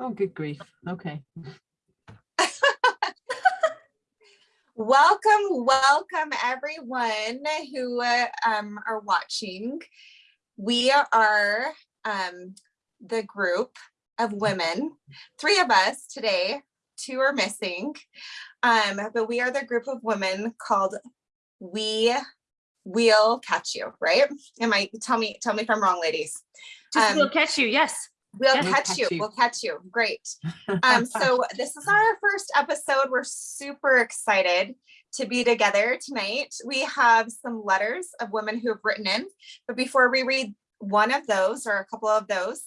Oh, good grief. Okay. Welcome, welcome everyone who uh, um, are watching. We are um, the group of women, three of us today, two are missing, um, but we are the group of women called We Will Catch You, right? Am I, tell me, tell me if I'm wrong, ladies. Just Um, will catch you, yes. We'll We'll catch catch you. you. We'll catch you. Great. Um, so this is our first episode. We're super excited to be together tonight. We have some letters of women who have written in, but before we read one of those or a couple of those,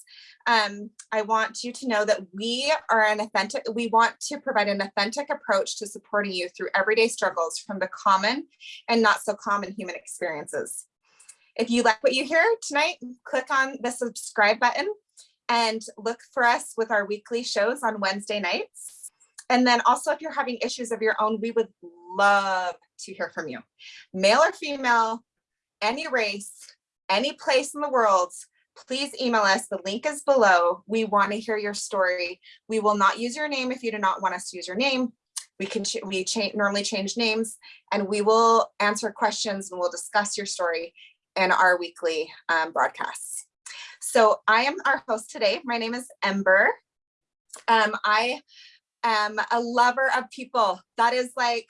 um, I want you to know that we are an authentic, we want to provide an authentic approach to supporting you through everyday struggles from the common and not so common human experiences. If you like what you hear tonight, click on the subscribe button and look for us with our weekly shows on Wednesday nights. And then also if you're having issues of your own, we would love to hear from you. Male or female, any race, any place in the world, please email us. The link is below. We want to hear your story. We will not use your name if you do not want us to use your name. We can we cha normally change names and we will answer questions and we'll discuss your story in our weekly um, broadcasts. So I am our host today. My name is Ember. Um, I am a lover of people. That is like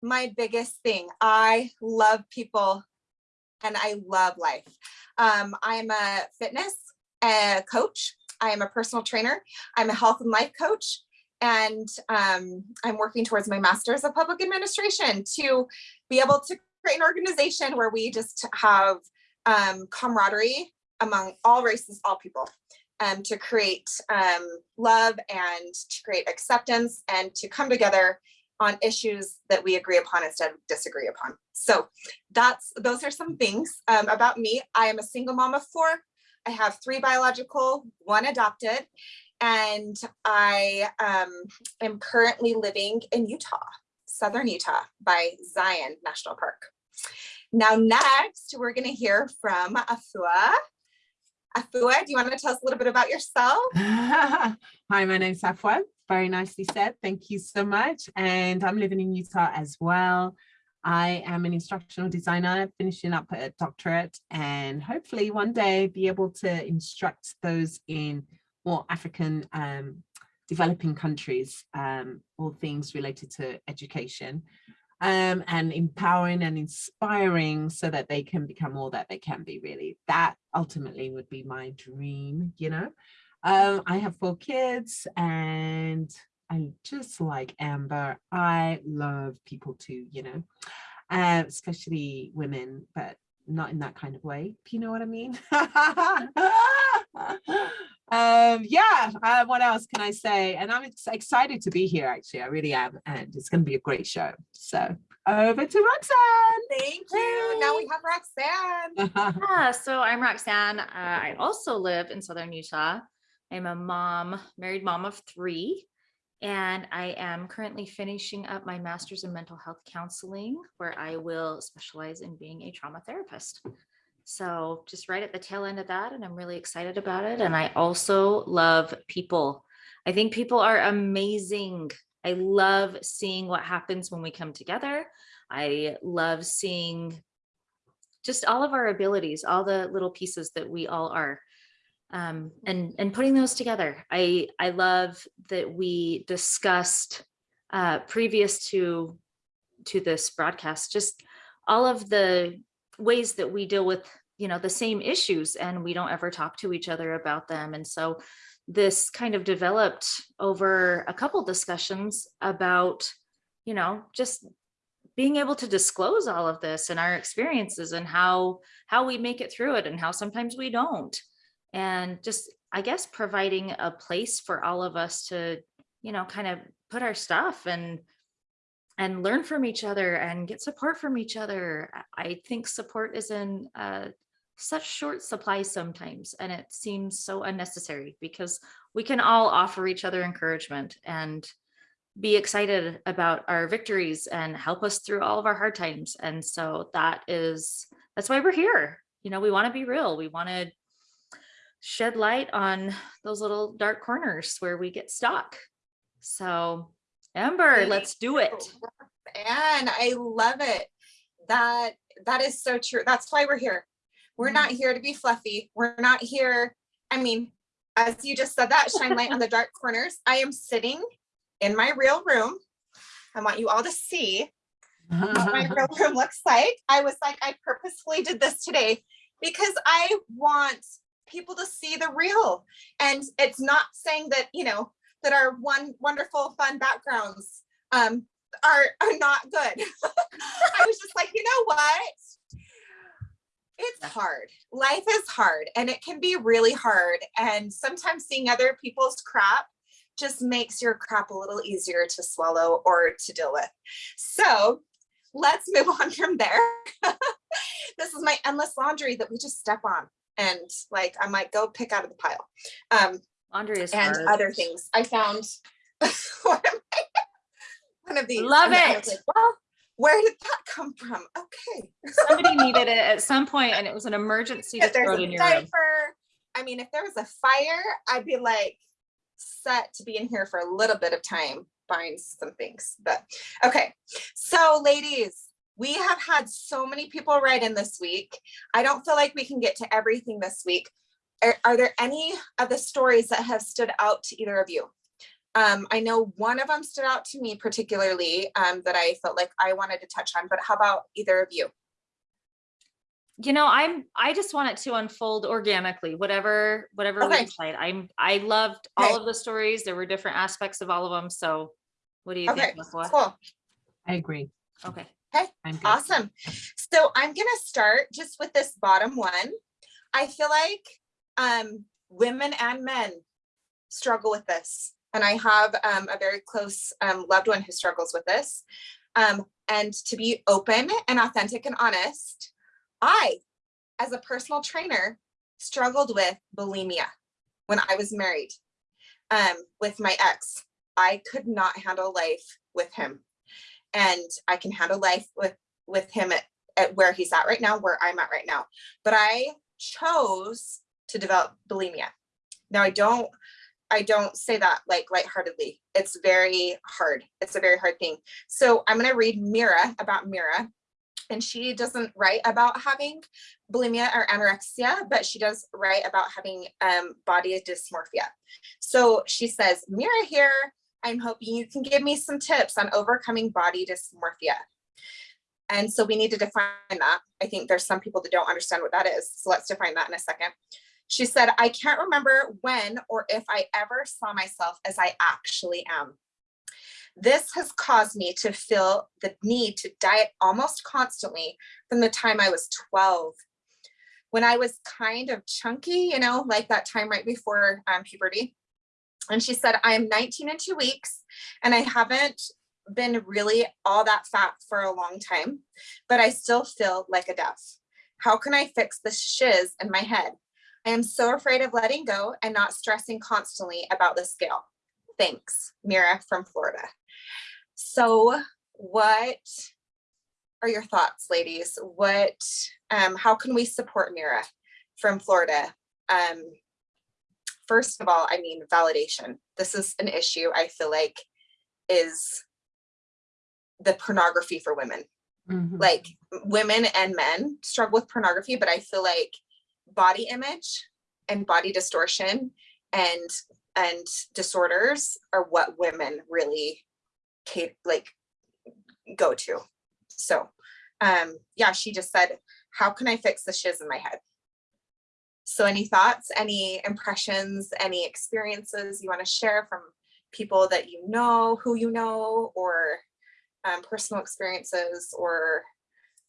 my biggest thing. I love people and I love life. Um, I'm a fitness uh, coach. I am a personal trainer. I'm a health and life coach. And um, I'm working towards my master's of public administration to be able to create an organization where we just have um, camaraderie among all races, all people, um, to create um, love and to create acceptance and to come together on issues that we agree upon instead of disagree upon. So that's those are some things um, about me. I am a single mom of four. I have three biological, one adopted, and I um, am currently living in Utah, Southern Utah by Zion National Park. Now next, we're gonna hear from Afua. Afua, do you want to tell us a little bit about yourself? Hi, my name's Afua. Very nicely said. Thank you so much. And I'm living in Utah as well. I am an instructional designer, finishing up a doctorate and hopefully one day be able to instruct those in more African um, developing countries, um, all things related to education um, and empowering and inspiring so that they can become all that they can be really. That ultimately would be my dream, you know. Um, I have four kids and I just like Amber, I love people too, you know, uh, especially women, but not in that kind of way, if you know what I mean. um, yeah, uh, what else can I say? And I'm ex- excited to be here, actually, I really am. And it's going to be a great show. So over to Roxanne. Thank you. Now we have Roxanne. Yeah, so I'm Roxanne. Uh, I also live in Southern Utah. I'm a mom, married mom of three, and I am currently finishing up my master's in mental health counseling, where I will specialize in being a trauma therapist. So just right at the tail end of that, and I'm really excited about it. And I also love people. I think people are amazing. I love seeing what happens when we come together. I love seeing just all of our abilities, all the little pieces that we all are. Um, and and putting those together. I I love that we discussed uh, previous to to this broadcast, just all of the ways that we deal with you know the same issues and we don't ever talk to each other about them. And so this kind of developed over a couple discussions about you know just being able to disclose all of this and our experiences and how how we make it through it and how sometimes we don't and just i guess providing a place for all of us to you know kind of put our stuff and and learn from each other and get support from each other i think support is in uh, such short supply sometimes and it seems so unnecessary because we can all offer each other encouragement and be excited about our victories and help us through all of our hard times. And so that is, that's why we're here. You know, we want to be real. We want to shed light on those little dark corners where we get stuck. So Amber, let's do it. And I love it. That that is so true. That's why we're here. We're Mhm. not here to be fluffy. We're not here. I mean, as you just said that, shine light on the dark corners. I am sitting in my real room. I want you all to see what my real room looks like. I was like, I purposefully did this today because I want people to see the real. And it's not saying that, you know, that our one wonderful fun backgrounds um are are not good. I was just like, you know what? It's hard. Life is hard and it can be really hard. And sometimes seeing other people's crap just makes your crap a little easier to swallow or to deal with. So let's move on from there. this is my endless laundry that we just step on. And like, I might go pick out of the pile. Um, Laundry is and hard. other things. I found one of my- one of these. Love and I was it. like, well, where did that come from? Okay. Somebody needed it at some point and it was an emergency to If throw in your room. diaper, I mean, if there was a fire, I'd be like set to be in here for a little bit of time buying some things. But okay, so ladies, we have had so many people write in this week. I don't feel like we can get to everything this week. Are, are there any of the stories that have stood out to either of you? Um, I know one of them stood out to me particularly um, that I felt like I wanted to touch on, but how about either of you? You know, I'm, I just want it to unfold organically, whatever, whatever we Okay. decide. I'm, I loved Okay. all of the stories. There were different aspects of all of them. So what do you Okay, think? Lafua? cool. I agree. Okay. I'm. Awesome. So I'm gonna start just with this bottom one. I feel like um, women and men struggle with this. And I have um, a very close um, loved one who struggles with this. Um, and to be open and authentic and honest, I, as a personal trainer, struggled with bulimia when I was married um, with my ex. I could not handle life with him and I can handle life with with him at, at where he's at right now, where I'm at right now. But I chose to develop bulimia. Now I don't I don't say that like lightheartedly. It's very hard. It's a very hard thing. So I'm gonna read Mira about Mira. And she doesn't write about having bulimia or anorexia, but she does write about having um, body dysmorphia. So she says, Mira here, I'm hoping you can give me some tips on overcoming body dysmorphia. And so we need to define that. I think there's some people that don't understand what that is. So let's define that in a second. She said, I can't remember when or if I ever saw myself as I actually am. This has caused me to feel the need to diet almost constantly from the time I was 12. When I was kind of chunky, you know, like that time right before um, puberty. And she said, I am 19 in two weeks and I haven't been really all that fat for a long time, but I still feel like a duff. How can I fix the shiz in my head? I am so afraid of letting go and not stressing constantly about the scale. Thanks, Mira from Florida. So what are your thoughts, ladies? What, um, how can we support Mira from Florida? Um, first of all, I mean, validation. This is an issue I feel like is the pornography for women. Mhm. Like women and men struggle with pornography, but I feel like body image and body distortion and and disorders are what women really like go to. So um yeah, she just said, how can I fix the shiz in my head? So any thoughts, any impressions, any experiences you want to share from people that you know, who you know, or um, personal experiences or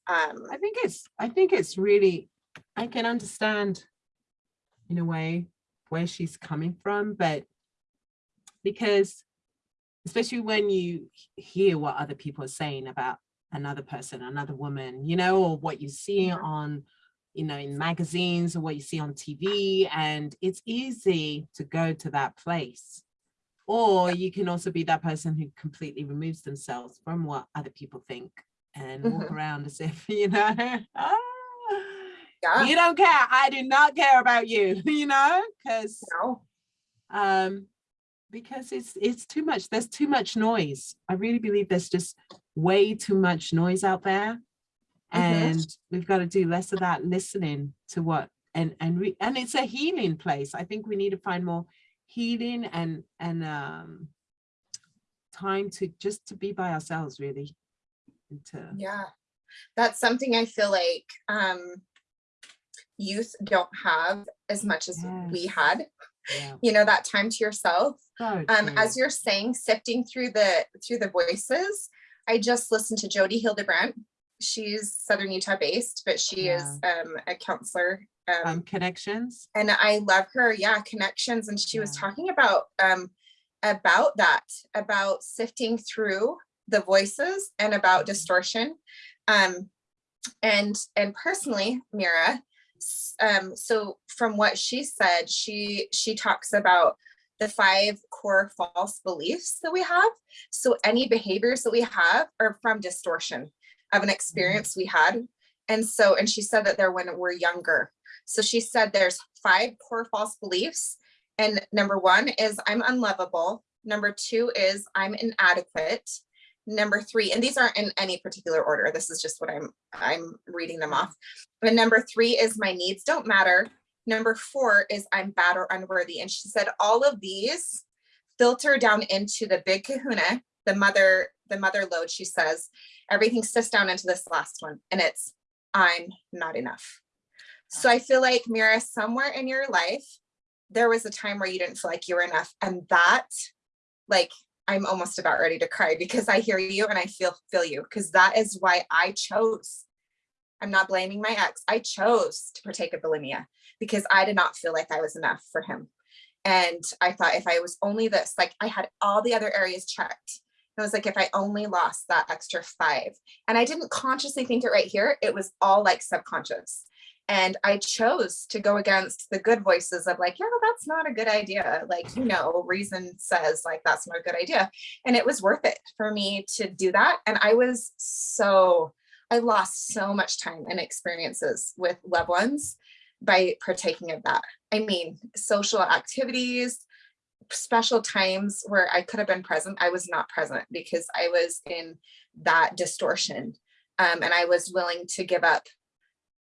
um, I think it's I think it's really I can understand in a way where she's coming from, but because especially when you hear what other people are saying about another person, another woman, you know, or what you see on, you know, in magazines or what you see on TV, and it's easy to go to that place. Or you can also be that person who completely removes themselves from what other people think and walk Mhm. around as if, you know, ah, Yeah. you don't care. I do not care about you, you know, because No. um because it's it's too much there's too much noise i really believe there's just way too much noise out there and we've got to do less of that listening to what and and re, and it's a healing place i think we need to find more healing and and um time to just to be by ourselves really and to Yeah. That's something I feel like um youth don't have as much as we had. yeah You know, that time to yourself. so Um, as you're saying, sifting through the through the voices, I just listened to Jodi Hildebrandt. She's Southern Utah based, but she is um, a counselor. Um, um connections and I love her. Yeah, connections. And she was talking about um, about that, about sifting through the voices and about distortion. Um, and and personally, Mira, um, so from what she said, she she talks about the five core false beliefs that we have. So any behaviors that we have are from distortion of an experience we had. And so, and she said that they're when we're younger. So she said there's five core false beliefs. And number one is I'm unlovable. Number two is I'm inadequate. Number three, and these aren't in any particular order. This is just what I'm I'm reading them off. But number three is my needs don't matter. Number four is I'm bad or unworthy. And she said all of these filter down into the big kahuna, the mother, the mother load, she says, everything sifts down into this last one. And it's I'm not enough. So I feel like Mira, somewhere in your life, there was a time where you didn't feel like you were enough. And that, like, I'm almost about ready to cry because I hear you and I feel feel you because that is why I chose. I'm not blaming my ex. I chose to partake of bulimia because I did not feel like I was enough for him. And I thought if I was only this, like I had all the other areas checked. And I was like, if I only lost that extra five, and I didn't consciously think it right here, it was all like subconscious. And I chose to go against the good voices of like, yeah, that's not a good idea. Like, you know, reason says like, that's not a good idea. And it was worth it for me to do that. And I was so, I lost so much time and experiences with loved ones by partaking of that. I mean, social activities, special times where I could have been present, I was not present because I was in that distortion. Um, and I was willing to give up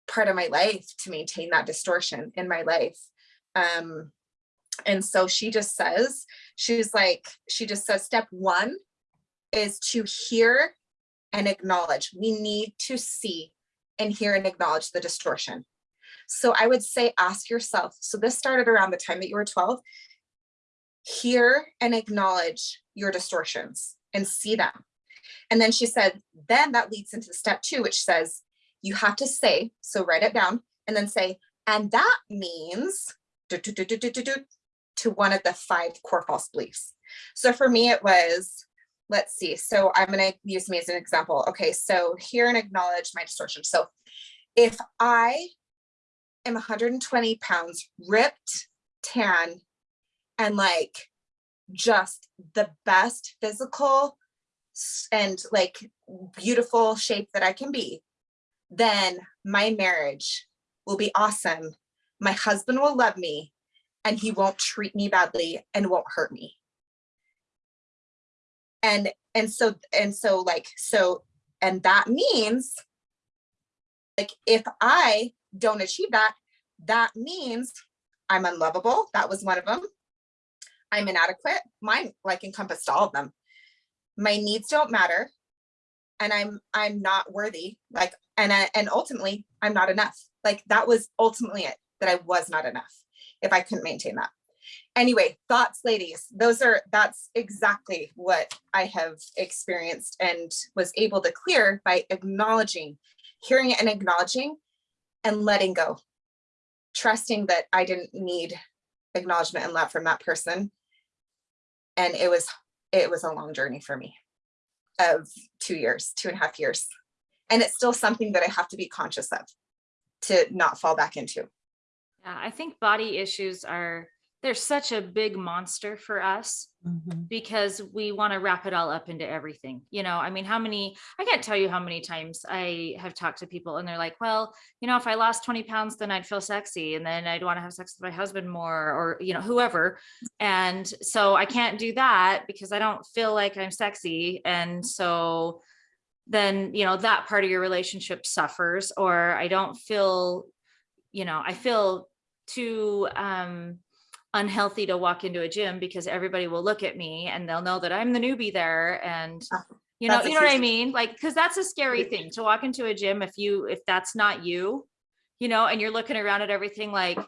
part of my life to maintain that distortion in my life. Um, and so she just says, she's like, she just says, step one is to hear and acknowledge. We need to see and hear and acknowledge the distortion. So I would say, ask yourself. So this started around the time that you were 12. Hear and acknowledge your distortions and see them. And then she said, then that leads into step two, which says, you have to say, so write it down and then say, and that means do, do, do, to one of the five core false beliefs. So for me, it was, let's see. So I'm going to use me as an example. Okay, so hear and acknowledge my distortion. So if I am 120 pounds, ripped, tan, and like just the best physical and like beautiful shape that I can be, then my marriage will be awesome. My husband will love me and he won't treat me badly and won't hurt me. And and so and so like so and that means like if I don't achieve that, that means I'm unlovable. That was one of them. I'm inadequate. Mine like encompassed all of them. My needs don't matter. And I'm I'm not worthy. Like and I, and ultimately I'm not enough. Like that was ultimately it that I was not enough if I couldn't maintain that. Anyway, thoughts, ladies. Those are that's exactly what I have experienced and was able to clear by acknowledging, hearing it and acknowledging and letting go. Trusting that I didn't need acknowledgement and love from that person. And it was it was a long journey for me of two years, two and a half years. And it's still something that I have to be conscious of to not fall back into. Yeah, I think body issues are, they're such a big monster for us Mhm. because we want to wrap it all up into everything. You know, I mean, how many, I can't tell you how many times I have talked to people and they're like, well, you know, if I lost 20 pounds, then I'd feel sexy and then I'd want to have sex with my husband more or, you know, whoever. And so I can't do that because I don't feel like I'm sexy. And so then, you know, that part of your relationship suffers or I don't feel, you know, I feel too, um, unhealthy to walk into a gym because everybody will look at me and they'll know that I'm the newbie there and Ah, you know that's you know what I mean? Like because that's a scary thing to walk into a gym if you if that's not you you know and you're looking around at everything like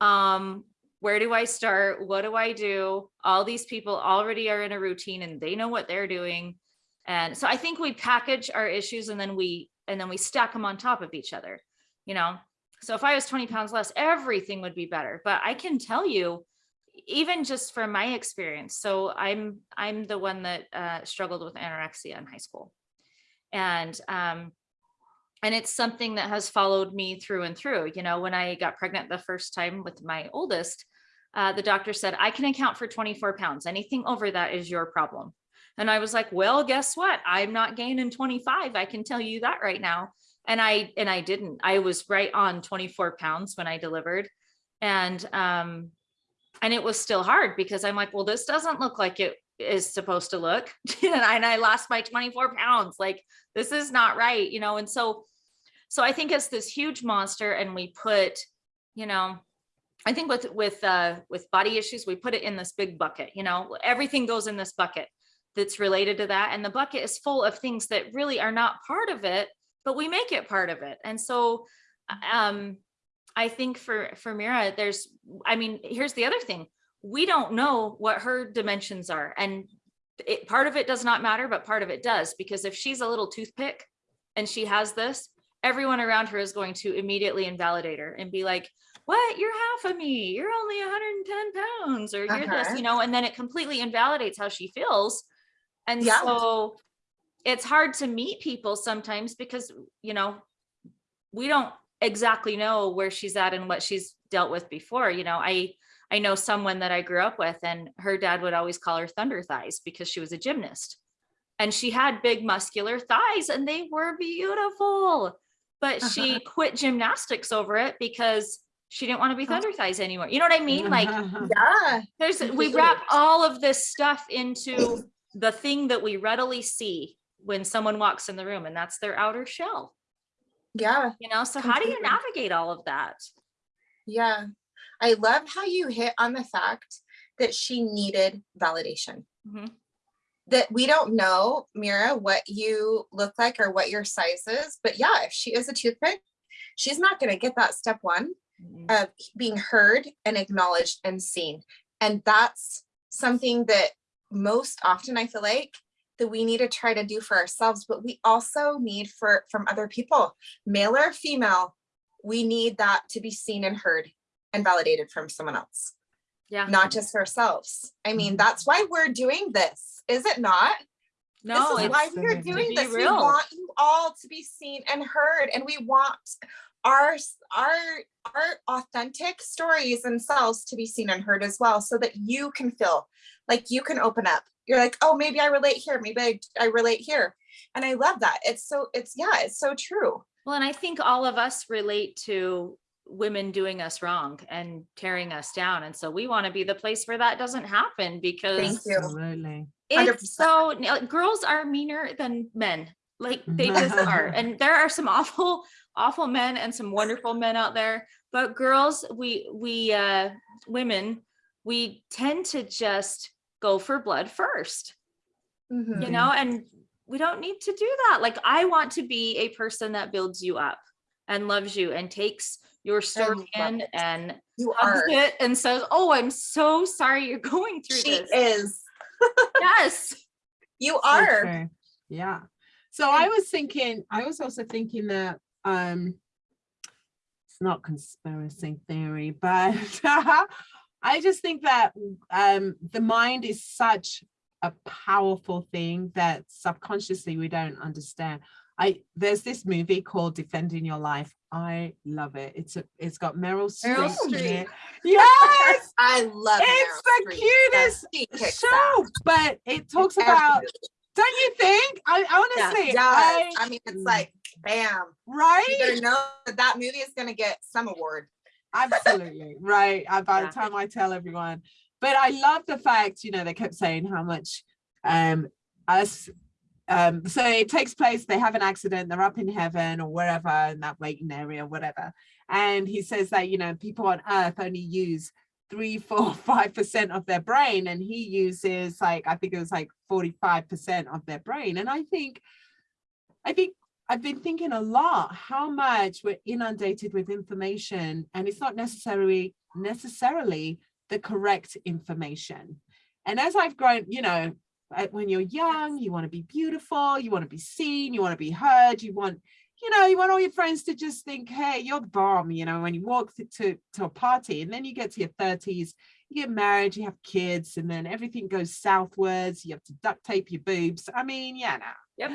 um where do I start? What do I do? All these people already are in a routine and they know what they're doing and so I think we package our issues and then we and then we stack them on top of each other you know so if I was 20 pounds less, everything would be better. But I can tell you, even just from my experience, so I'm I'm the one that uh, struggled with anorexia in high school, and um, and it's something that has followed me through and through. You know, when I got pregnant the first time with my oldest, uh, the doctor said I can account for 24 pounds. Anything over that is your problem. And I was like, well, guess what? I'm not gaining 25. I can tell you that right now and I and I didn't. I was right on 24 pounds when I delivered, and um, and it was still hard because I'm like, well, this doesn't look like it is supposed to look, and, I, and I lost my 24 pounds. Like this is not right, you know. And so, so I think it's this huge monster, and we put, you know, I think with with uh, with body issues, we put it in this big bucket. You know, everything goes in this bucket that's related to that, and the bucket is full of things that really are not part of it but we make it part of it. And so um, I think for, for Mira, there's, I mean, here's the other thing. We don't know what her dimensions are. And it, part of it does not matter, but part of it does, because if she's a little toothpick and she has this, everyone around her is going to immediately invalidate her and be like, what, you're half of me, you're only 110 pounds, or you're this, Uh-huh. you know, and then it completely invalidates how she feels. And Yeah. so it's hard to meet people sometimes because you know we don't exactly know where she's at and what she's dealt with before you know. I i know someone that i grew up with and her dad would always call her thunder thighs because she was a gymnast. And she had big muscular thighs and they were beautiful but she uh-huh. quit gymnastics over it because she didn't want to be thunder thighs anymore. You know what i mean? Like Yeah. there's we wrap all of this stuff into the thing that we readily see when someone walks in the room and that's their outer shell Yeah. you know so how do you navigate all of that Yeah. I love how you hit on the fact that she needed validation. Mhm. That we don't know, Mira, what you look like or what your size is. But yeah, if she is a toothpick, she's not going to get that step one Mhm. of being heard and acknowledged and seen. And that's something that most often I feel like that we need to try to do for ourselves, but we also need for from other people, male or female, we need that to be seen and heard and validated from someone else, yeah not just ourselves. I mean, Mhm. that's why we're doing this, is it not? no this is why we're doing be this. We want you all to be seen and heard, and we want our our our authentic stories and selves to be seen and heard as well, so that you can feel like you can open up. You're like, oh, maybe I relate here, maybe I, I relate here, and I love that. It's so it's yeah, it's so true. well and i think all of us relate to women doing us wrong and tearing us down and so we want to be the place where that doesn't happen because Thank you. Absolutely. 100%. it's so no, girls are meaner than men like they just are and there are some awful awful men and some wonderful men out there but girls we we uh women we tend to just go for blood first Mhm. you know and we don't need to do that like i want to be a person that builds you up and loves you and takes your story in it. and You hugs are. it and says oh i'm so sorry you're going through She this is. yes You are. true. Yeah. So I was thinking, I was also thinking that um it's not conspiracy theory, but I just think that um the mind is such a powerful thing that subconsciously we don't understand. I there's this movie called Defending Your Life. I love it. It's a it's got Meryl Streep. Meryl Streep. Yes, I love it. it's Meryl the Streep. cutest show. But it talks about, don't you think? I honestly, does. I, I mean, it's like, bam. You right? better know that that movie is gonna get some award. Absolutely right. By Yeah. the time I tell everyone, but I love the fact, you know, they kept saying how much um us um so it takes place, they have an accident, they're up in heaven or wherever in that waiting area, whatever. And he says that, you know, people on earth only use three, four, five percent of their brain, and he uses like I think it was like 45% of their brain. And I think I think I've been thinking a lot how much we're inundated with information and it's not necessarily necessarily the correct information. And as I've grown, you know, when you're young, you want to be beautiful, you want to be seen, you want to be heard, you want, you know, you want all your friends to just think, hey, you're the bomb, you know, when you walk to, to, to a party and then you get to your 30s, you get married, you have kids, and then everything goes southwards, you have to duct tape your boobs. I mean, yeah, now Yep.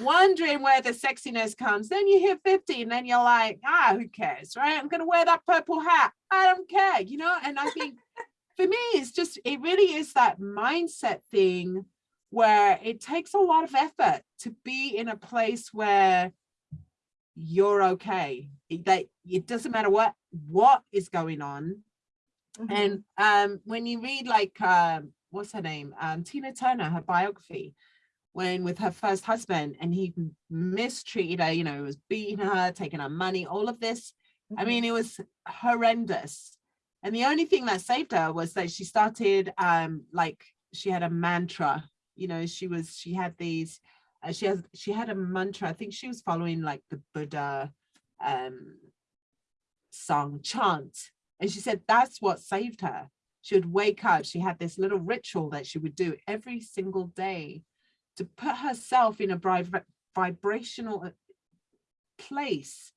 Wondering where the sexiness comes. Then you hit 50 and then you're like, ah, who cares, right? I'm going to wear that purple hat. I don't care, you know? And I think for me, it's just, it really is that mindset thing where it takes a lot of effort to be in a place where you're okay. That it doesn't matter what, what is going on. And um, when you read like, um, what's her name? Um, Tina Turner, her biography, when with her first husband and he mistreated her, you know, was beating her, taking her money, all of this. I mean, it was horrendous. And the only thing that saved her was that she started um like she had a mantra, you know, she was she had these uh, she has she had a mantra. I think she was following like the Buddha um song chant. And she said that's what saved her. She would wake up, she had this little ritual that she would do every single day to put herself in a vibrational uh, place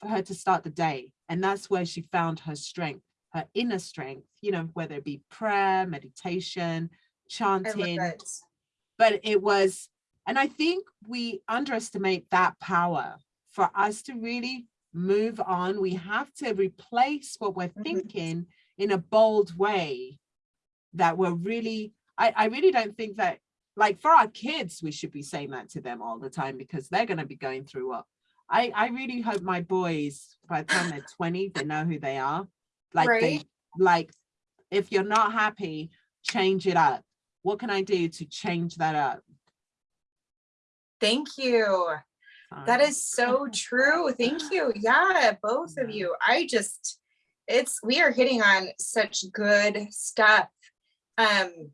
for her to start the day. And that's where she found her strength, her inner strength, you know, whether it be prayer, meditation, chanting, it. but it was, and I think we underestimate that power for us to really move on. We have to replace what we're Mhm. thinking in a bold way that we're really, I, I really don't think that, like for our kids, we should be saying that to them all the time because they're going to be going through what I, I really hope my boys, by the time they're 20, they know who they are. Like they, like, if you're not happy, change it up. What can I do to change that up? Thank you. That is so true. Thank you. Yeah, both of you. I just, it's, we are hitting on such good stuff. Um,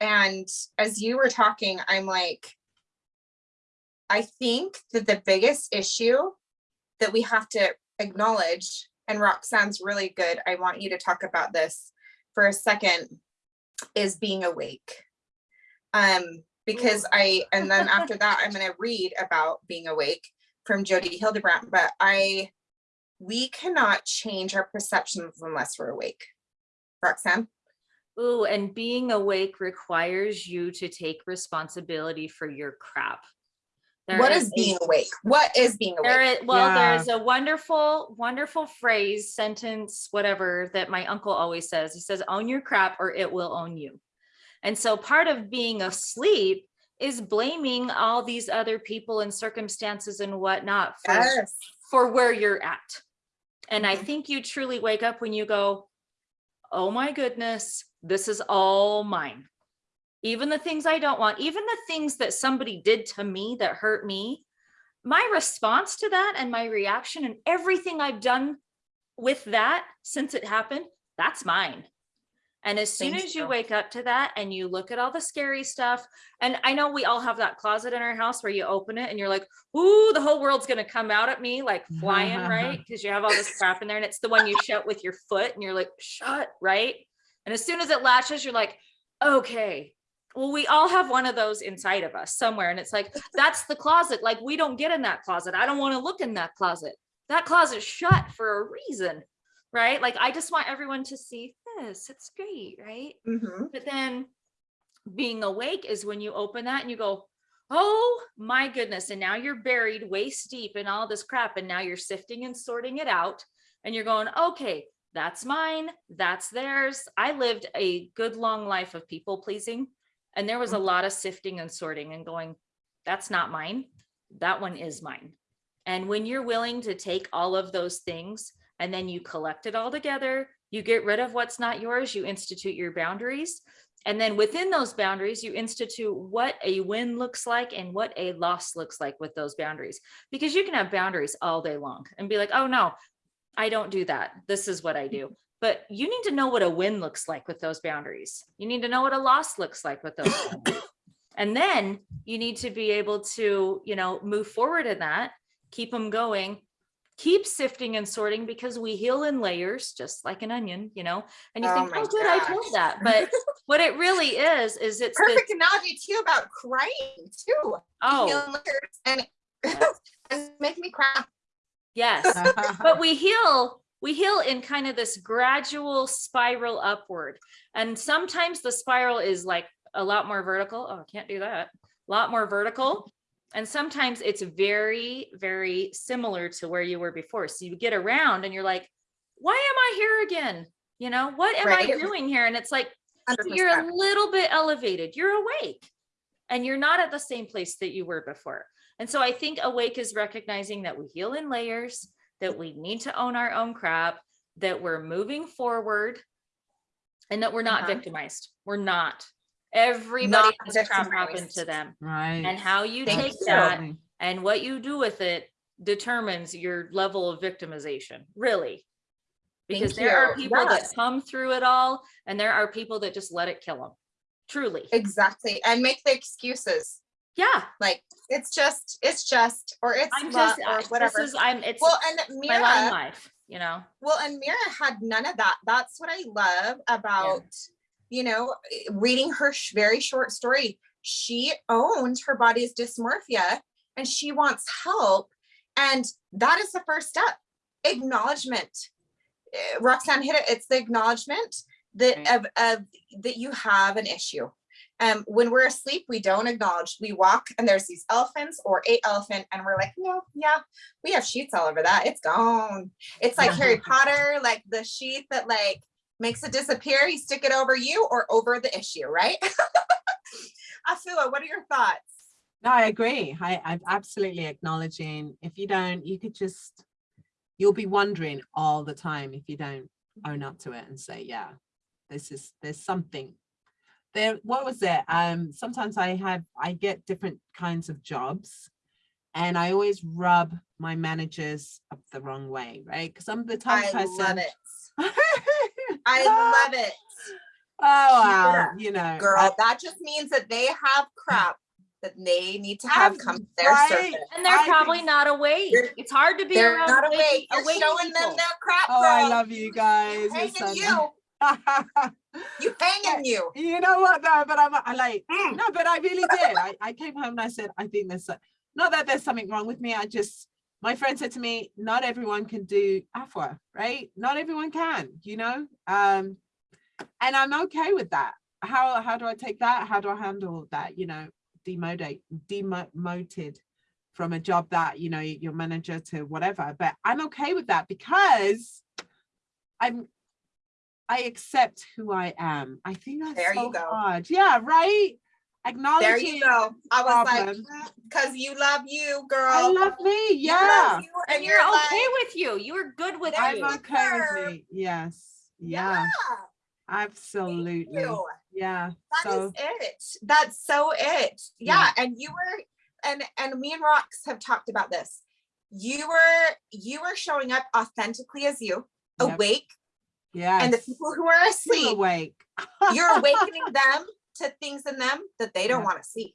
and as you were talking, I'm like, I think that the biggest issue that we have to acknowledge, and Roxanne's really good. I want you to talk about this for a second, is being awake. Um, because I, and then after that, I'm gonna read about being awake from Jodi Hildebrandt, but I, we cannot change our perceptions unless we're awake. Roxanne? Ooh, and being awake requires you to take responsibility for your crap. There What is is a- being awake? What is being awake? is, well, Yeah. there's a wonderful, wonderful phrase, sentence, whatever, that my uncle always says. He says, own your crap or it will own you. And so part of being asleep is blaming all these other people and circumstances and whatnot for, Yes. for where you're at. And I Mhm. think you truly wake up when you go, oh my goodness, this is all mine. Even the things I don't want, even the things that somebody did to me that hurt me, my response to that and my reaction and everything I've done with that since it happened, that's mine. And as soon as you you. wake up to that and you look at all the scary stuff, and I know we all have that closet in our house where you open it and you're like, ooh, the whole world's gonna come out at me like flying, right? Because you have all this crap in there and it's the one you shut with your foot and you're like, shut, right? And as soon as it latches, you're like, okay. Well, we all have one of those inside of us somewhere. And it's like, that's the closet. Like, we don't get in that closet. I don't want to look in that closet. That closet's shut for a reason, right? Like, I just want everyone to see this. It's great, right? Mhm. But then being awake is when you open that and you go, oh my goodness. And now you're buried waist deep in all this crap. And now you're sifting and sorting it out. And you're going, okay, that's mine, that's theirs. I lived a good long life of people pleasing. And there was a Mhm. lot of sifting and sorting and going, that's not mine. That one is mine. And when you're willing to take all of those things and then you collect it all together, you get rid of what's not yours, you institute your boundaries. And then within those boundaries, you institute what a win looks like and what a loss looks like with those boundaries. Because you can have boundaries all day long and be like, oh no, I don't do that. This is what I do. But you need to know what a win looks like with those boundaries. You need to know what a loss looks like with those. And then you need to be able to, you know, move forward in that, keep them going, keep sifting and sorting because we heal in layers, just like an onion, you know, and you Oh think, oh, good, I told that. But what it really is, is it's Perfect analogy too about crying too. oh, and and make me cry. yes. but we heal we heal in kind of this gradual spiral upward and sometimes the spiral is like a lot more vertical oh i can't do that a lot more vertical and sometimes it's very very similar to where you were before. So you get around and you're like why am i here again? You know what am i doing here? And it's like so you're a little bit elevated. You're awake and you're not at the same place that you were before. And so i think awake is recognizing that we heal in layers that we need to own our own crap that we're moving forward and that we're not Uh-huh. victimized. We're not everybody Not has crap happen to them Right. and how you Thank take you. that and what you do with it determines your level of victimization really because Thank there are people Yes. that come through it all and there are people that just let it kill them truly Exactly. And make the excuses. yeah Like it's just, it's just, or it's i'm just or I- this whatever. is i'm it's Well, and my line Mira, life you know well, and Mira had none of that. That's what I love about, you know, reading her sh- very short story. She owned her body's dysmorphia and she wants help. And that is the first step. Acknowledgement. Eh, Roxanne hit it. It's the acknowledgement that Right. of, of that you have an issue. Um, when we're asleep, we don't acknowledge. We walk and there's these elephants or a elephant, and we're like, no, yeah, we have sheets all over that. It's gone. It's like Harry Potter, like the sheet that like makes it disappear. You stick it over you or over the issue, right? Afua, what are your thoughts? No, I agree. I, I'm absolutely acknowledging if you don't, you could just, you'll be wondering all the time if you don't own up to it and say, yeah, this is, there's something. There, what was it? Um, sometimes I have, I get different kinds of jobs and I always rub my managers up the wrong way, right? Because I'm the type I of love it. I love it, Oh, wow, up, you know, girl. I- that just means that they have crap that they need to have I'm come to their right. surface. and they're I probably think- not awake it's hard to be They're around not awake- awake. You're awake showing them people. their crap, oh, I love you guys. You It's hanging so you. You hanging you. you know what though but i'm I like Mm. no but i really did I, I came home and i said i think there's not that there's something wrong with me i just my friend said to me not everyone can do Afua right not everyone can you know um and i'm okay with that how how do i take that how do i handle that you know demoted demoted from a job that you know your manager to whatever but i'm okay with that because i'm I accept who I am. I think that's There you so hard. Yeah, right. Acknowledging. There you go. I was problem. like, because you love you, girl. I love me. You love Yeah, you, and and you're you're okay like, with you you're good with There I'm you you okay with me. Yes. Yeah, yeah, absolutely. Yeah. That is so it. That's so it. Yeah. And you were, and and me and Rocks have talked about this. You were you were showing up authentically as you, Yep. awake, yeah. and the people who are asleep, you're awake. you're awakening them to things in them that they don't Yeah. want to see.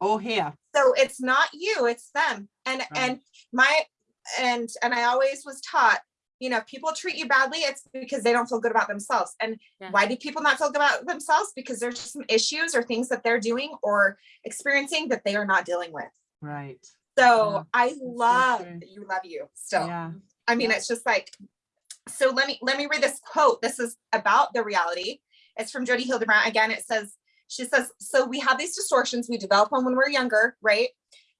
Oh yeah. So it's not you, it's them. And and my and and I always was taught, you know, if people treat you badly, it's because they don't feel good about themselves. And Yeah. why do people not feel good about themselves? Because there's some issues or things that they're doing or experiencing that they are not dealing with. Right. So Yeah, I love that you love you still. Yeah. I mean, it's just like, so let me let me read this quote. This is about the reality. It's from Jodi Hildebrandt. Again, it says, She says, so we have these distortions, we develop them when we're younger, right?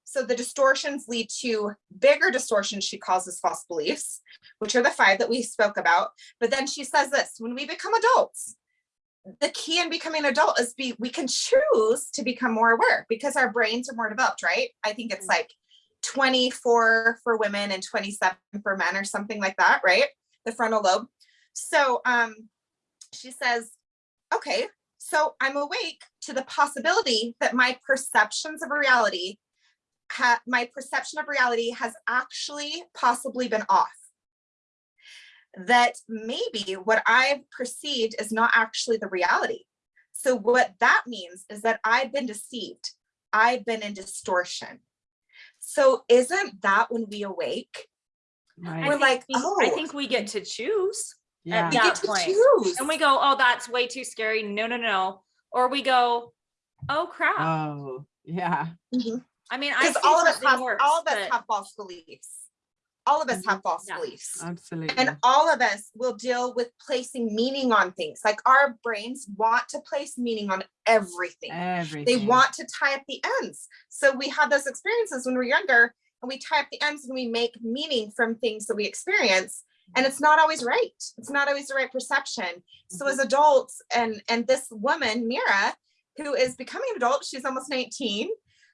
So the distortions lead to bigger distortions she calls as false beliefs, which are the five that we spoke about. But then she says this, when we become adults, the key in becoming an adult is be we can choose to become more aware because our brains are more developed, right? I think it's like 24 for women and 27 for men or something like that, right? The frontal lobe. So um, she says, okay, so I'm awake to the possibility that my perceptions of reality, my perception of reality has actually possibly been off. That maybe what I've perceived is not actually the reality. So what that means is that I've been deceived. I've been in distortion. So isn't that when we awake? Right. We're think like, we- I oh. think we get to choose. Yeah. We that get to point. choose. And we go, oh, that's way too scary. No, no, no. Or we go, oh crap. Oh, yeah. Mm-hmm. I mean, I Because all of us have, worse, all of us but- have false beliefs. All of us mm-hmm. have false Yeah. beliefs. Absolutely. And all of us will deal with placing meaning on things. Like our brains want to place meaning on everything. Everything. They want to tie up the ends. So we have those experiences when we're younger and we tie up the ends and we make meaning from things that we experience. And it's not always right. It's not always the right perception. So mm-hmm. as adults and, and this woman, Mira, who is becoming an adult, she's almost 19.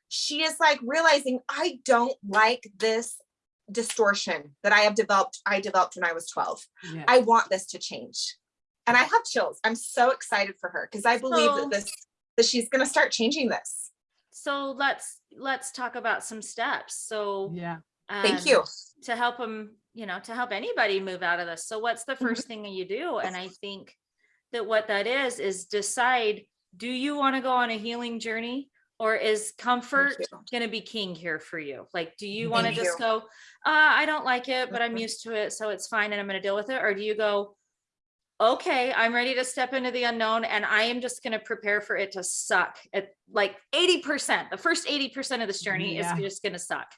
She is like realizing I don't like this distortion that I have developed, I developed when I was 12. Yeah. I want this to change. And I have chills. I'm so excited for her because I believe So- that this, that she's gonna start changing this. So let's, let's talk about some steps. So. yeah. Thank um, you. To help them, you know, to help anybody move out of this. So what's the Mm-hmm. first thing you do? And I think that what that is, is decide, do you want to go on a healing journey? Or is comfort gonna be king here for you? Like, do you want to just go, uh, I don't like it, but I'm Mhm. used to it, so it's fine and I'm gonna deal with it? Or do you go, okay, I'm ready to step into the unknown and I am just gonna prepare for it to suck at like eighty percent. The first eighty percent of this journey is just gonna suck.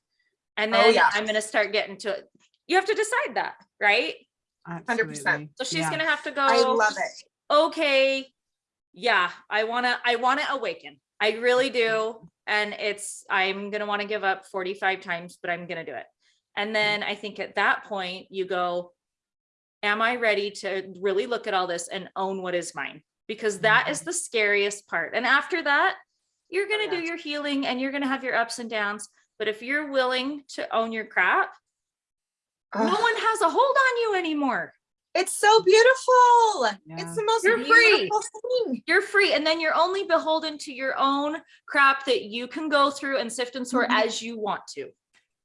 And Oh, then. I'm gonna start getting to it. You have to decide that, right? 100%. So she's Yeah. gonna have to go I love it. okay, yeah, I wanna, I wanna awaken. I really do. And it's, I'm gonna wanna give up 45 times, but I'm gonna do it. And then I think at that point you go, am I ready to really look at all this and own what is mine? Because that is mm-hmm. the scariest part. And after that, you're gonna oh, do your healing and you're gonna have your ups and downs. But if you're willing to own your crap, no one has a hold on you anymore. It's so beautiful. Yeah. It's the most You're free. thing. you're free and then you're only beholden to your own crap that you can go through and sift and sort Mhm. as you want to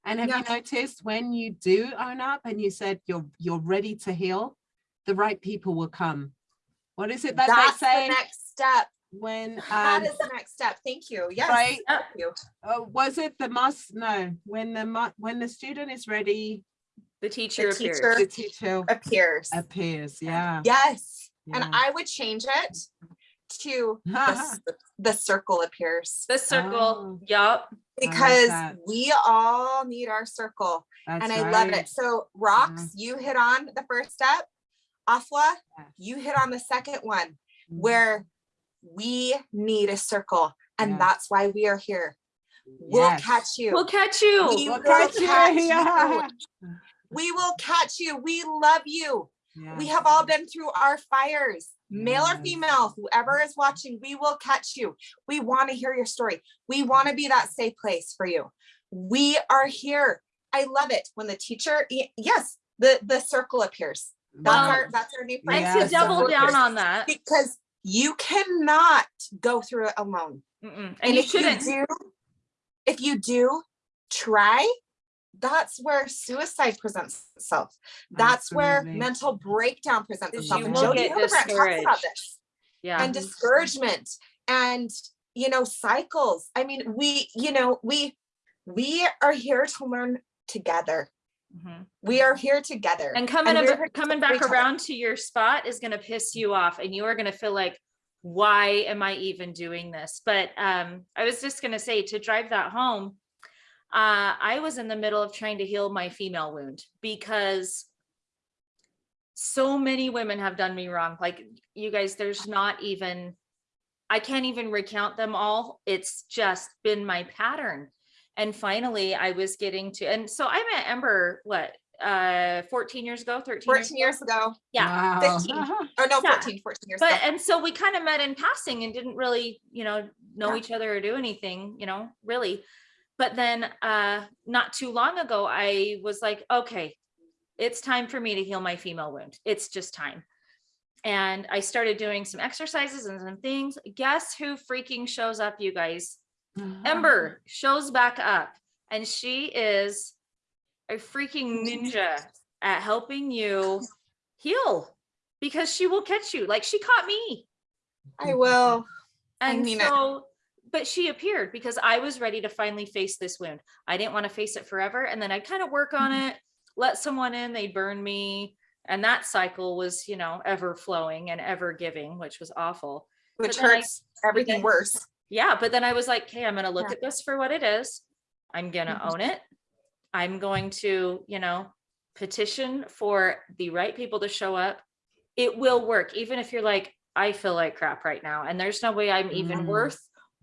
And have Yeah. you noticed when you do own up and you said you're you're ready to heal, the right people will come. What is it that That's they say the next step. When That um is the next step. Thank you. Yes. Right. Thank you. uh, was it the must no when the when the student is ready the teacher The appears teacher- the teacher Appears. appears yeah Yes. And I would change it to the, the circle appears the circle Oh. yup because that. we all need our circle. That's and I love it. So rocks, you hit on the first step. Afua, Yes. you hit on the second one Mhm. where we need a circle. And Yes. that's why we are here. We'll Yes. catch you. we'll catch you We We'll will catch you, catch you. yeah. We will catch you. We love you. We have all been through our fires, male or mm. female, whoever is watching, we will catch you. We want to hear your story. We want to be that safe place for you. We are here. I love it when the teacher, yes, the, the circle appears. That's Well, our, that's our new and phrase. Yeah, to double down appears. on that Because you cannot go through it alone. mm-mm, and you if shouldn't do, if you do try, that's where suicide presents itself. That's where mental breakdown presents itself. you And Jodi talks about this yeah and discouragement and you know cycles. I mean, we, you know, we we are here to learn together. Mhm. We are here together. and coming we're ab- here to coming back other. around to your spot is going to piss you off and you are going to feel like why am i even doing this but um i was just going to say to drive that home uh i was in the middle of trying to heal my female wound because so many women have done me wrong like you guys there's not even I can't even recount them all. It's just been my pattern. And finally I was getting to, and so I met Ember, what, uh, 14 years ago, 13 years 14 years ago, Yeah. Wow. 15. or no, Yeah. 14, 14 years but ago. and so we kind of met in passing and didn't really you know know Yeah. each other or do anything you know really but then uh not too long ago i was like okay it's time for me to heal my female wound it's just time and i started doing some exercises and some things guess who freaking shows up you guys ember shows back up and she is a freaking ninja at helping you heal because she will catch you like she caught me I will. I and mean it. so, but she appeared because I was ready to finally face this wound. I didn't want to face it forever. And then I'd kind of work on Mm-hmm. it, let someone in, they'd burn me. And that cycle was, you know, ever flowing and ever giving, which was awful. Which then I- hurts everything then- worse. Yeah. But then I was like, okay, I'm going to look Yeah. at this for what it is. I'm going to Mhm. own it. I'm going to, you know, petition for the right people to show up. It will work, even if you're like, I feel like crap right now, and there's no way I'm even Mm. worth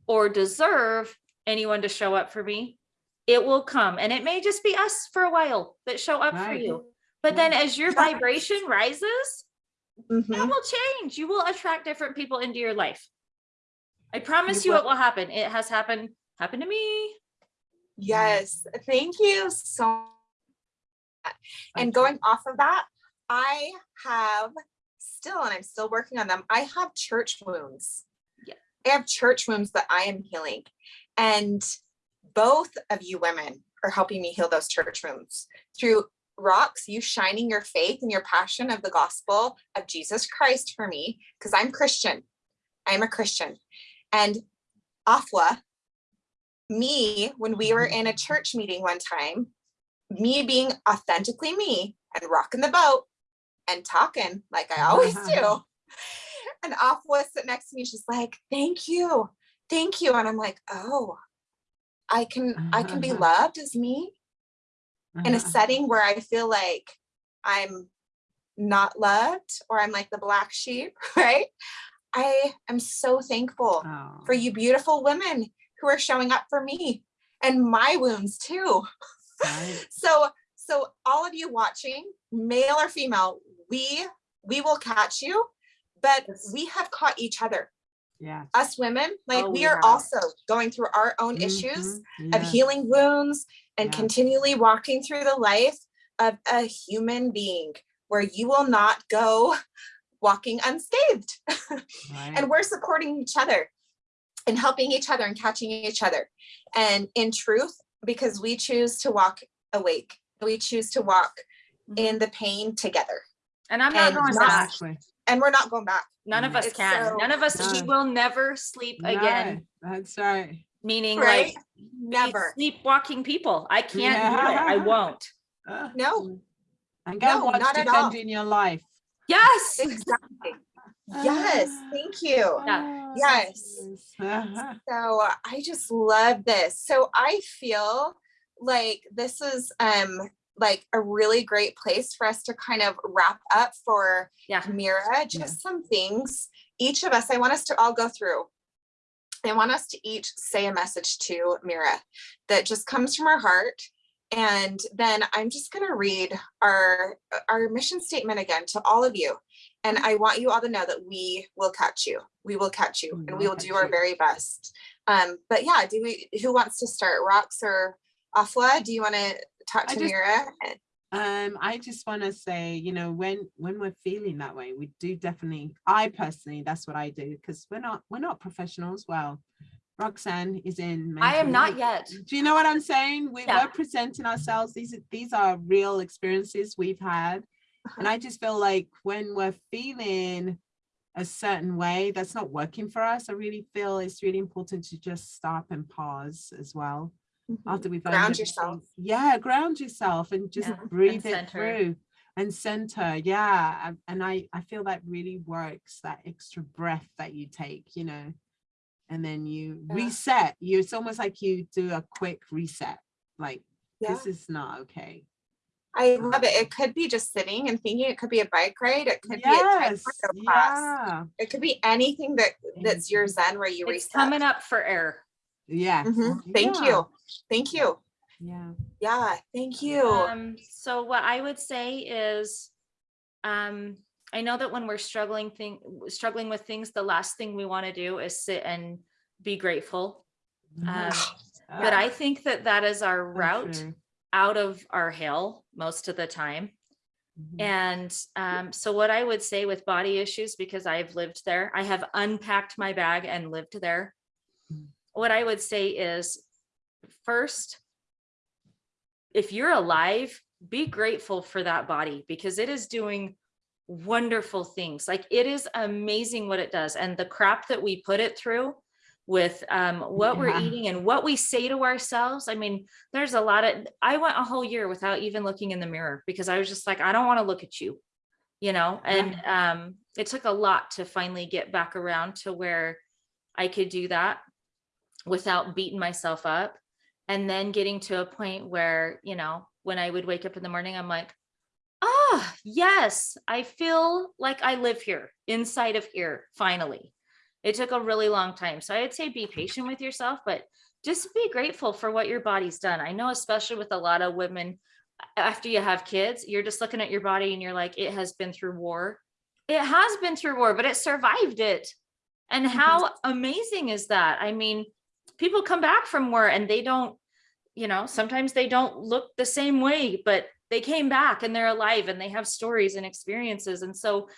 or deserve anyone to show up for me. It will come, and it may just be us for a while that show up for you. But then as your vibration rises, Mhm. it will change. You will attract different people into your life. I promise You you it will. happen. It has happened, happened to me. Yes, thank you so much. And going off of that, I have still, and I'm still working on them, I have church wounds. Yeah. I have church wounds that I am healing. And both of you women are helping me heal those church wounds through rocks, you shining your faith and your passion of the gospel of Jesus Christ for me, because I'm Christian. I'm a Christian. And Afua, me, when we were in a church meeting one time, me being authentically me and rocking the boat and talking like I always do. And Afua sitting next to me, she's like, thank you, thank you. And I'm like, oh, I can, I can be loved as me in a Uh-huh. setting where I feel like I'm not loved or I'm like the black sheep, right? I am so thankful Oh, for you beautiful women who are showing up for me and my wounds too. right. So, so all of you watching, male or female, we, we will catch you, but Yes. we have caught each other. Yeah. Us women, like Oh, we we are have. also going through our own issues Mhm. of Yeah. healing wounds and Yeah. continually walking through the life of a human being where you will not go walking unscathed. Right. and we're supporting each other and helping each other and catching each other. And in truth, because we choose to walk awake, we choose to walk in the pain together And I'm not And going back. Exactly. and we're not going back. None of us It's can. so- None of us, we will never sleep again. That's right. Meaning Right? like Never. sleepwalking people. I can't do it. I won't. Uh, No. And go No, watch not at all. Defending Your Life. Yes. Exactly. Yes, thank you. Ah, Yes. yes. So I just love this. So I feel like this is um like a really great place for us to kind of wrap up for Yeah. Mira, just some things. Each of us, I want us to all go through. I want us to each say a message to Mira that just comes from our heart. And then I'm just gonna read our, our mission statement again to all of you. And I want you all to know that we will catch you. We will catch you and we will do our very best. Um, but yeah, do we, who wants to start? Rocks or Afua? Do you want to talk to just- Mira? Um, I just want to say, you know, when when we're feeling that way, we do definitely. I personally, that's what I do because we're not we're not professionals. Well, Roxanne is in. I am not yet. Do you know what I'm saying? We, Yeah. We're presenting ourselves. These are these are real experiences we've had, and I just feel like when we're feeling a certain way that's not working for us, I really feel it's really important to just stop and pause as well mm-hmm. after we've Ground yourself. Yeah, ground yourself and just Yeah, and breathe it center. through and center. Yeah, and- and I I feel that really works. That extra breath that you take, you know, and then you Yeah. reset. You it's almost like you do a quick reset. Like Yeah. this is not okay. I love it. It could be just sitting and thinking. It could be a bike ride. It could be a Yes, class. yeah, It could be anything that that's your zen where you It's reset. coming up for air. yes. Mhm. Thank yeah, you. Thank you. Yeah. Yeah. Thank you. Um, so what I would say is, um, I know that when we're struggling thing, struggling with things, the last thing we want to do is sit and be grateful. Um, but I think that that is our route out of our hell most of the time. Mm-hmm. And um, so what I would say with body issues, because I've lived there, I have unpacked my bag and lived there. Mm. What I would say is first, if you're alive, be grateful for that body because it is doing wonderful things. Like it is amazing what it does. And the crap that we put it through with um, what we're eating and what we say to ourselves. I mean, there's a lot of, I went a whole year without even looking in the mirror because I was just like, I don't want to look at you, you know, and um, it took a lot to finally get back around to where I could do that without beating myself up. And then getting to a point where, you know, when I would wake up in the morning, I'm like, ah, yes, I feel like I live here inside of here, finally. It took a really long time. So I'd say be patient with yourself, but just be grateful for what your body's done. I know, especially with a lot of women, after you have kids, you're just looking at your body and you're like, it has been through war. It has been through war, but it survived it. And how amazing is that? I mean, people come back from war and they don't, you know, sometimes they don't look the same way, but they came back and they're alive and they have stories and experiences. And so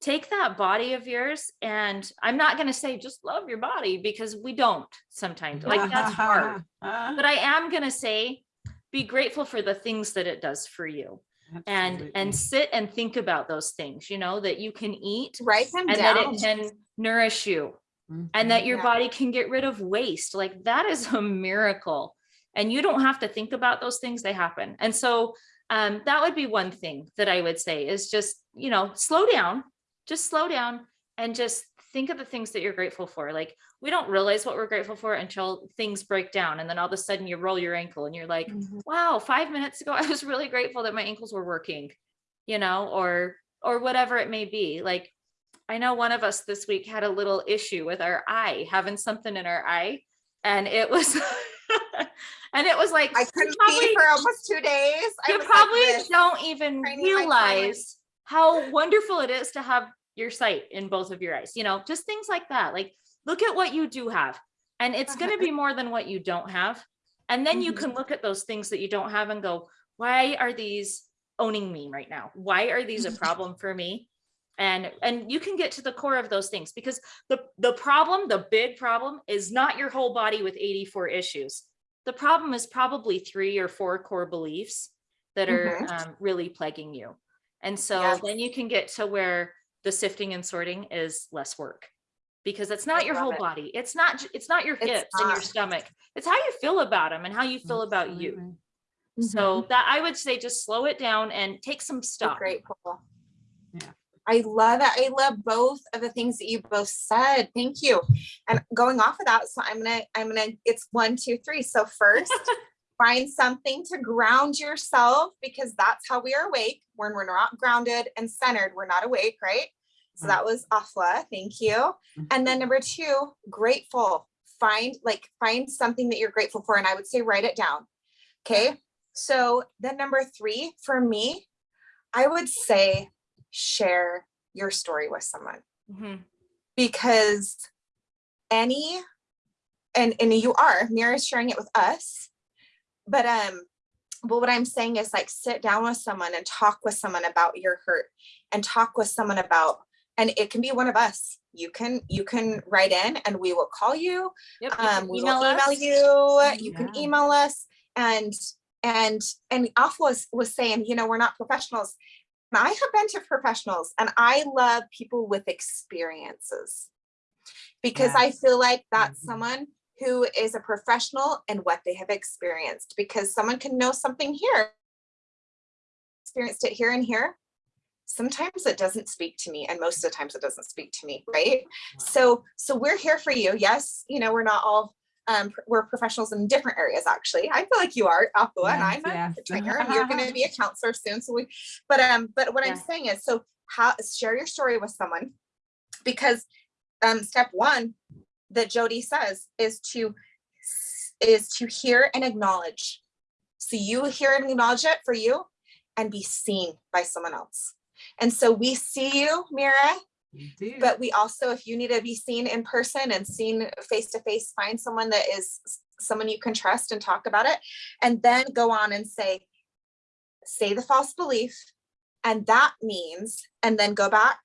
take that body of yours and I'm not going to say just love your body because we don't sometimes like that's hard. But I am going to say be grateful for the things that it does for you and and sit and think about those things, you know, that you can eat Write them and down. that it can nourish you and that mm-hmm. your Yeah. body can get rid of waste. Like that is a miracle. And you don't have to think about those things, they happen. And so um, that would be one thing that I would say is just, you know, slow down, just slow down and just think of the things that you're grateful for. Like we don't realize what we're grateful for until things break down. And then all of a sudden you roll your ankle and you're like, Mhm. wow, five minutes ago, I was really grateful that my ankles were working, you know, or, or whatever it may be. Like, I know one of us this week had a little issue with our eye, having something in our eye. And it was, and it was like, I couldn't probably- see for almost two days. I you was like probably don't even trying to get my realize how wonderful it is to have your sight in both of your eyes, you know, just things like that. Like, look at what you do have. And it's going to Uh-huh. be more than what you don't have. And then you Mhm. can look at those things that you don't have and go, why are these owning me right now? Why are these a problem for me? And and you can get to the core of those things because the the problem, the big problem is not your whole body with 84 issues. The problem is probably three or four core beliefs that are Mhm. um, really plaguing you. And so Yes. then you can get to where the sifting and sorting is less work because it's not I your whole it. body. It's not, it's not your It's hips and your stomach. It's how you feel about them and how you feel about you. Mm-hmm. So that I would say just slow it down and take some stock. grateful. I love it. I love both of the things that you both said. Thank you. And going off of that, so I'm gonna, I'm gonna, it's one, two, three. So first, find something to ground yourself because that's how we are awake. When we're not grounded and centered, we're not awake, right? So mm-hmm. that was Afua. Thank you. Mm-hmm. And then number two, grateful. Find like find something that you're grateful for, and I would say write it down. Okay. So then number three for me, I would say share your story with someone. Mhm. because any and and you are Mira is sharing it with us but um but what i'm saying is like sit down with someone and talk with someone about your hurt and talk with someone about and it can be one of us. You can you can write in and we will call you. Yep, you um we will email us. you. You can email us. And and and Afua was saying you know we're not professionals i have been to professionals and i love people with experiences because i feel like that's Mhm. someone who is a professional and what they have experienced because someone can know something here. Experienced it here and here. Sometimes it doesn't speak to me and most of the times it doesn't speak to me right. So so we're here for you. Yes you know we're not all um, we're professionals in different areas, actually. I feel like you are, Afua, and I'm a trainer, and you're gonna be a counselor soon, so we, but, um, but what I'm saying is, so how, share your story with someone. Because, um, step one that Jodi says is to, is to hear and acknowledge. So you hear and acknowledge it for you and be seen by someone else. And so we see you, Mira. But we also, if you need to be seen in person and seen face to face, find someone that is someone you can trust and talk about it. And then go on and say, say the false belief. And that means, and then go back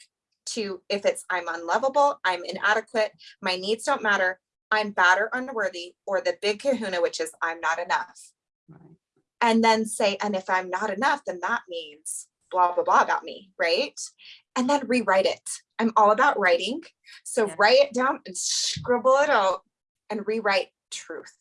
to if it's I'm unlovable, I'm inadequate, my needs don't matter, I'm bad or unworthy, or the big kahuna, which is I'm not enough. Right. And then say, and if I'm not enough, then that means blah, blah, blah about me, right? And then rewrite it. I'm all about writing. So Yeah. write it down and scribble it out and rewrite truth.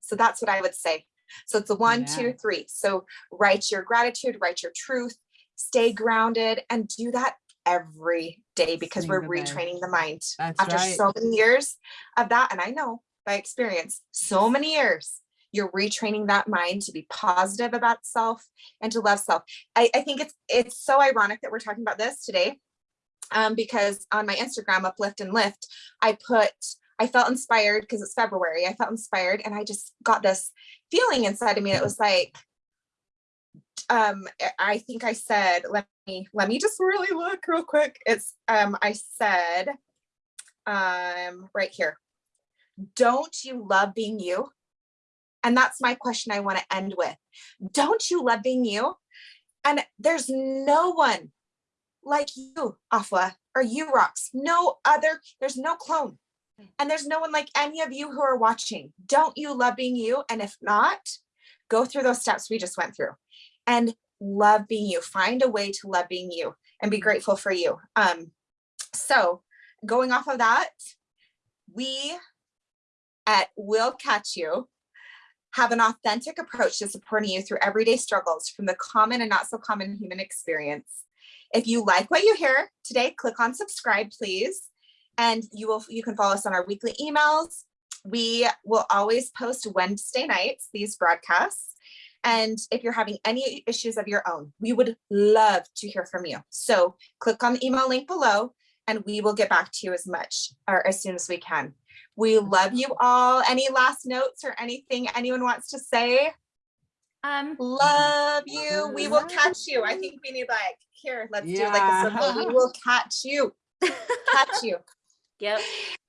So that's what I would say. So it's a one, two, three. So write your gratitude, write your truth, stay grounded and do that every day because we're retraining the mind That's after right. so many years of that. And I know by experience, so many years, you're retraining that mind to be positive about self and to love self. I, I think it's it's so ironic that we're talking about this today. Um, because on my Instagram, uplift and lift, I put I felt inspired because it's February. I felt inspired and I just got this feeling inside of me that was like, um, I- I think I said, let me let me just really look real quick. It's um I said um right here. Don't you love being you? And that's my question I want to end with. Don't you love being you? And there's no one like you, Afua, or you, Rox. No other, there's no clone. And there's no one like any of you who are watching. Don't you love being you? And if not, go through those steps we just went through and love being you. Find a way to love being you and be grateful for you. Um, so going off of that, we at Will Catch You have an authentic approach to supporting you through everyday struggles from the common and not so common human experience. If you like what you hear today, click on subscribe, please. And you will you can follow us on our weekly emails. We will always post Wednesday nights, these broadcasts. And if you're having any issues of your own, we would love to hear from you. So click on the email link below and we will get back to you as much or as soon as we can. We love you all. Any last notes or anything anyone wants to say? Um, Love you. We will catch you. I think we need like, here, let's do like a circle. We will catch you. Catch you. yep.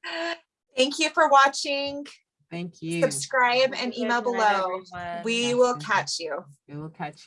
Thank you for watching. Thank you. Subscribe and email below. everyone. We will catch you. We will catch you.